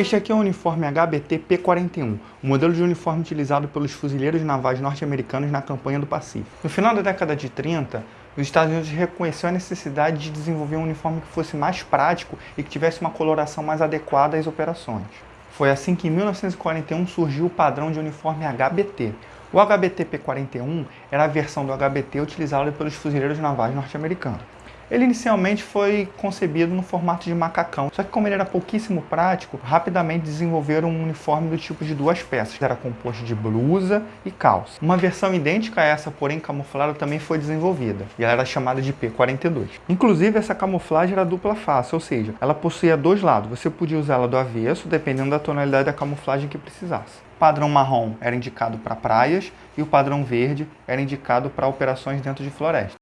Este aqui é o uniforme HBT P-41, o modelo de uniforme utilizado pelos fuzileiros navais norte-americanos na campanha do Pacífico. No final da década de 30, os Estados Unidos reconheceu a necessidade de desenvolver um uniforme que fosse mais prático e que tivesse uma coloração mais adequada às operações. Foi assim que em 1941 surgiu o padrão de uniforme HBT. O HBT P-41 era a versão do HBT utilizada pelos fuzileiros navais norte-americanos. Ele inicialmente foi concebido no formato de macacão, só que como ele era pouquíssimo prático, rapidamente desenvolveram um uniforme do tipo de duas peças, era composto de blusa e calça. Uma versão idêntica a essa, porém camuflada, também foi desenvolvida, e ela era chamada de P42. Inclusive, essa camuflagem era dupla face, ou seja, ela possuía dois lados, você podia usá-la do avesso, dependendo da tonalidade da camuflagem que precisasse. O padrão marrom era indicado para praias e o padrão verde era indicado para operações dentro de floresta.